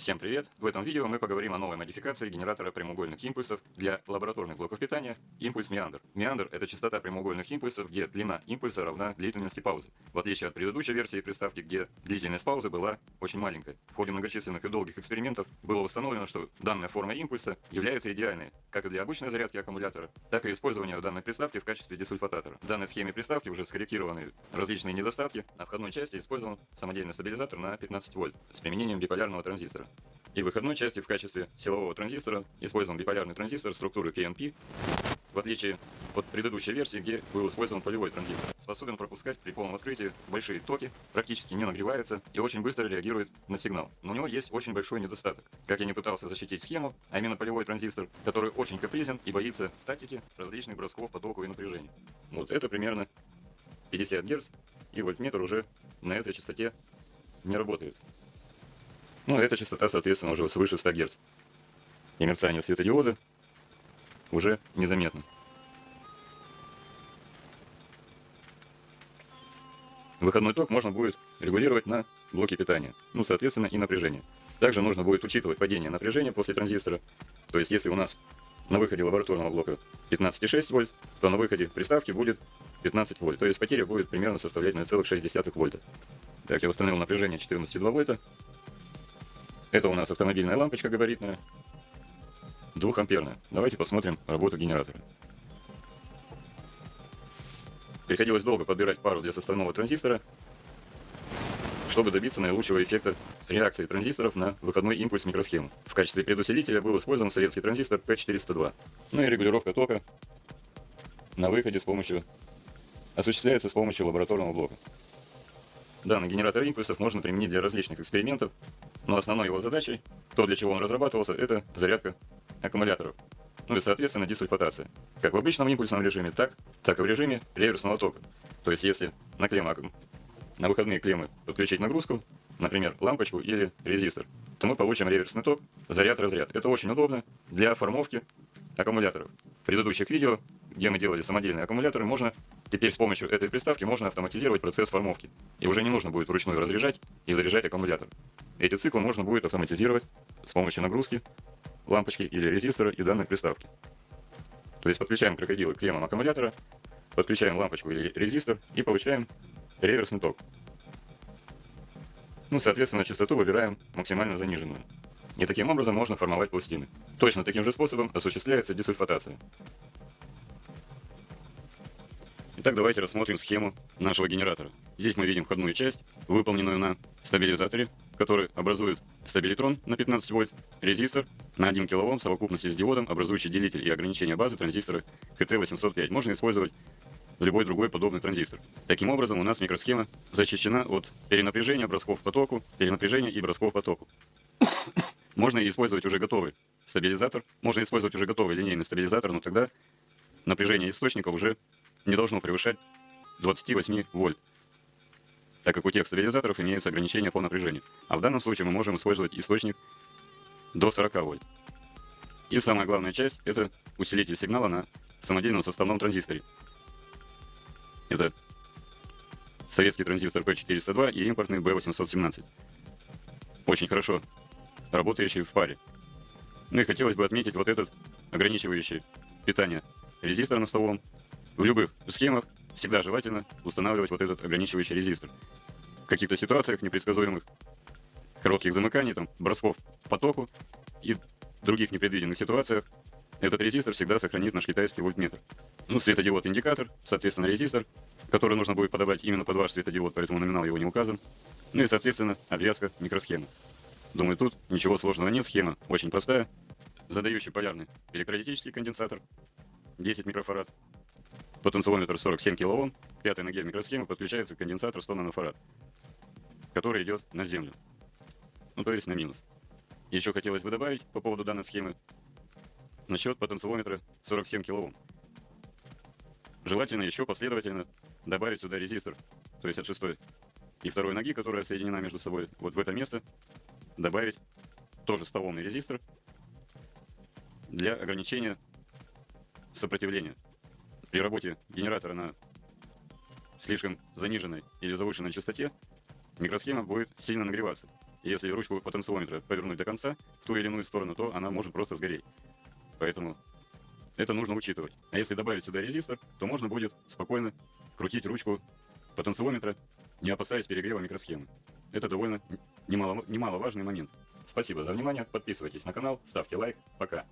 Всем привет! В этом видео мы поговорим о новой модификации генератора прямоугольных импульсов для лабораторных блоков питания импульс меандр. Это частота прямоугольных импульсов, где длина импульса равна длительности паузы, в отличие от предыдущей версии приставки, где длительность паузы была очень маленькой. В ходе многочисленных и долгих экспериментов было установлено, что данная форма импульса является идеальной как и для обычной зарядки аккумулятора, так и использования данной приставки в качестве десульфататора. В данной схеме приставки уже скорректированы различные недостатки, на входной части использован самодельный стабилизатор на 15 вольт с применением биполярного транзистора. И выходной части в качестве силового транзистора использован биполярный транзистор структуры KNP, в отличие от предыдущей версии, где был использован полевой транзистор. Способен пропускать при полном открытии большие токи, практически не нагревается и очень быстро реагирует на сигнал. Но у него есть очень большой недостаток. Как я не пытался защитить схему, а именно полевой транзистор, который очень капризен и боится статики, различных бросков по току и напряжению. Вот это примерно 50 Гц, и вольтметр уже на этой частоте не работает. Ну, эта частота, соответственно, уже свыше 100 Гц. И мерцание светодиода уже незаметно. Выходной ток можно будет регулировать на блоке питания, ну, соответственно, и напряжение. Также нужно будет учитывать падение напряжения после транзистора. То есть, если у нас на выходе лабораторного блока 15,6 вольт, то на выходе приставки будет 15 вольт. То есть потеря будет примерно составлять 0,6 вольта. Так, я восстановил напряжение 14,2 вольта. Это у нас автомобильная лампочка габаритная, двухамперная. Давайте посмотрим работу генератора. Приходилось долго подбирать пару для составного транзистора, чтобы добиться наилучшего эффекта реакции транзисторов на выходной импульс микросхемы. В качестве предусилителя был использован советский транзистор P402. Ну и регулировка тока на выходе с помощью осуществляется с помощью лабораторного блока. Данный генератор импульсов можно применить для различных экспериментов, но основной его задачей, то для чего он разрабатывался, это зарядка аккумуляторов. Ну и соответственно десульфатация. Как в обычном импульсном режиме, так, так и в режиме реверсного тока. То есть если на клемму, на выходные клеммы подключить нагрузку, например, лампочку или резистор, то мы получим реверсный ток, заряд-разряд. Это очень удобно для формовки аккумуляторов. В предыдущих видео, где мы делали самодельные аккумуляторы, можно теперь с помощью этой приставки можно автоматизировать процесс формовки. И уже не нужно будет вручную разряжать и заряжать аккумулятор. Эти циклы можно будет автоматизировать с помощью нагрузки, лампочки или резистора и данной приставки. То есть подключаем крокодилы к клеммам аккумулятора, подключаем лампочку или резистор и получаем реверсный ток. Ну, соответственно, частоту выбираем максимально заниженную. И таким образом можно формовать пластины. Точно таким же способом осуществляется десульфатация. Итак, давайте рассмотрим схему нашего генератора. Здесь мы видим входную часть, выполненную на стабилизаторе, который образует стабилитрон на 15 вольт, резистор на 1 кОм в совокупности с диодом, образующий делитель и ограничение базы транзистора КТ-805. Можно использовать любой другой подобный транзистор. Таким образом, у нас микросхема защищена от перенапряжения бросков по току, перенапряжения и бросков по току. Можно использовать уже готовый стабилизатор, можно использовать уже готовый линейный стабилизатор, но тогда напряжение источника уже не должно превышать 28 вольт, так как у тех стабилизаторов имеются ограничения по напряжению. А в данном случае мы можем использовать источник до 40 вольт. И самая главная часть – это усилитель сигнала на самодельном составном транзисторе. Это советский транзистор P402 и импортный B817. Очень хорошо работающий в паре. Ну и хотелось бы отметить вот этот ограничивающий питание резистор на столом, в любых схемах всегда желательно устанавливать вот этот ограничивающий резистор. В каких-то ситуациях непредсказуемых, коротких замыканий, там, бросков по току и других непредвиденных ситуациях этот резистор всегда сохранит наш китайский вольтметр. Ну, светодиод-индикатор, соответственно, резистор, который нужно будет подобрать именно под ваш светодиод, поэтому номинал его не указан. Ну и, соответственно, обвязка микросхемы. Думаю, тут ничего сложного нет, схема очень простая. Задающий полярный электролитический конденсатор, 10 микрофарад, Потенциометр 47 кОм, к пятой ноге микросхемы подключается конденсатор 100 нанофарад, который идет на землю, ну то есть на минус. Еще хотелось бы добавить по поводу данной схемы насчет потенциометра 47 кОм. Желательно еще последовательно добавить сюда резистор, то есть от шестой и второй ноги, которая соединена между собой, вот в это место добавить тоже 100 резистор для ограничения сопротивления при работе генератора на слишком заниженной или завышенной частоте микросхема будет сильно нагреваться. И если ручку потенциометра повернуть до конца в ту или иную сторону, то она может просто сгореть. Поэтому это нужно учитывать. А если добавить сюда резистор, то можно будет спокойно крутить ручку потенциометра, не опасаясь перегрева микросхемы. Это довольно немало, немаловажный момент. Спасибо за внимание, подписывайтесь на канал, ставьте лайк, пока.